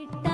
Cita.